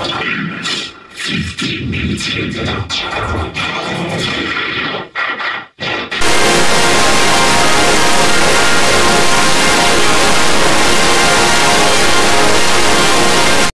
15 minutes into the top